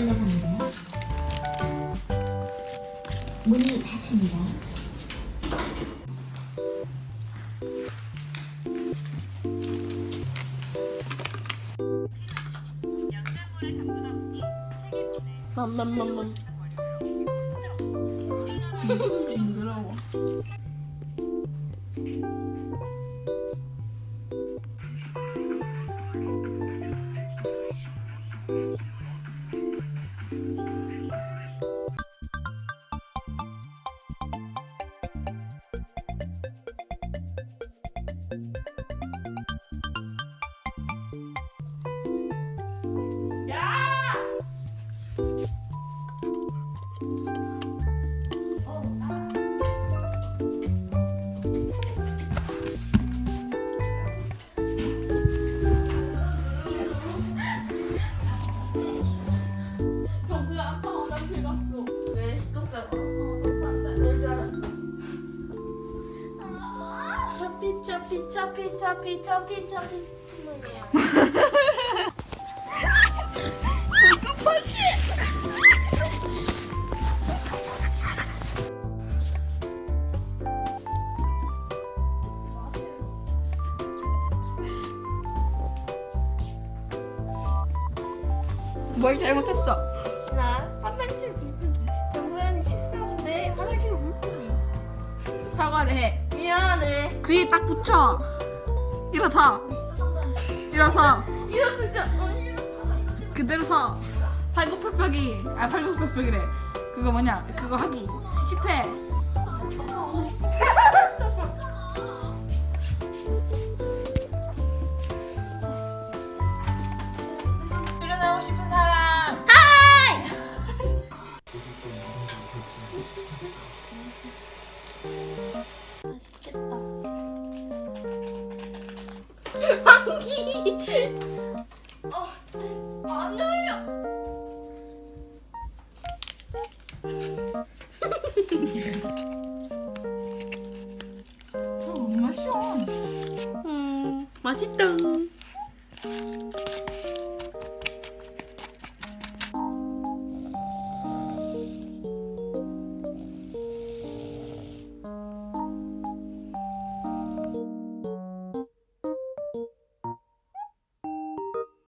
생각합니다. 문이 닫힙니다. 맘맘맘맘 징그러워. 피 차피 차피 차피 차피 차피 뭘 잘못했어? 나 화장실 물고기 정수연이 실수인데 화장실 물고기 사과를 해. 미안해 귀에 딱 붙여. 일어서. 일어서. 어, 이러- 그대로 서. 팔굽혀펴기. 아 팔굽혀펴기래. 그거 뭐냐? 그거 하기. 10회. 일어나고 싶은 사람. 방귀 어, 안 열려 저 엄마 시원. 음 맛있다